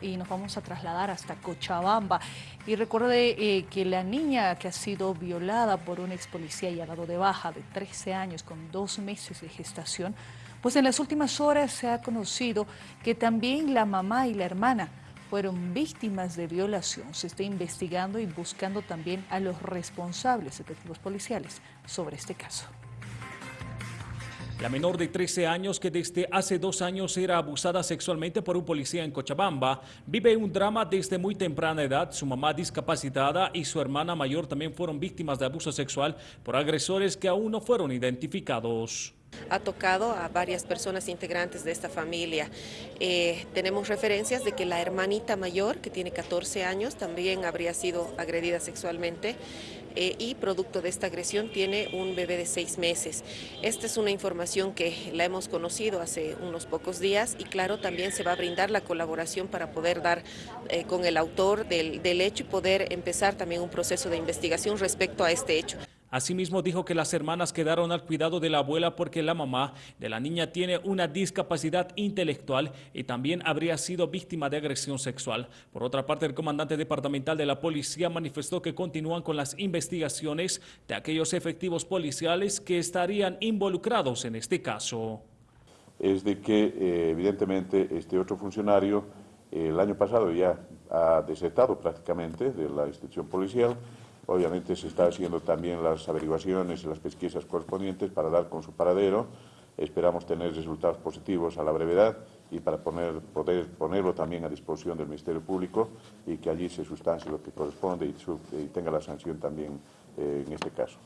y nos vamos a trasladar hasta Cochabamba. Y recuerde eh, que la niña que ha sido violada por un ex policía y ha dado de baja de 13 años con dos meses de gestación, pues en las últimas horas se ha conocido que también la mamá y la hermana fueron víctimas de violación. Se está investigando y buscando también a los responsables efectivos policiales sobre este caso. La menor de 13 años que desde hace dos años era abusada sexualmente por un policía en Cochabamba vive un drama desde muy temprana edad. Su mamá discapacitada y su hermana mayor también fueron víctimas de abuso sexual por agresores que aún no fueron identificados ha tocado a varias personas integrantes de esta familia. Eh, tenemos referencias de que la hermanita mayor, que tiene 14 años, también habría sido agredida sexualmente eh, y producto de esta agresión tiene un bebé de seis meses. Esta es una información que la hemos conocido hace unos pocos días y claro, también se va a brindar la colaboración para poder dar eh, con el autor del, del hecho y poder empezar también un proceso de investigación respecto a este hecho. Asimismo dijo que las hermanas quedaron al cuidado de la abuela porque la mamá de la niña tiene una discapacidad intelectual y también habría sido víctima de agresión sexual. Por otra parte, el comandante departamental de la policía manifestó que continúan con las investigaciones de aquellos efectivos policiales que estarían involucrados en este caso. Es de que eh, evidentemente este otro funcionario el año pasado ya ha desertado prácticamente de la institución policial Obviamente se está haciendo también las averiguaciones y las pesquisas correspondientes para dar con su paradero. Esperamos tener resultados positivos a la brevedad y para poder ponerlo también a disposición del Ministerio Público y que allí se sustancie lo que corresponde y, tenga la sanción también eh, en este caso.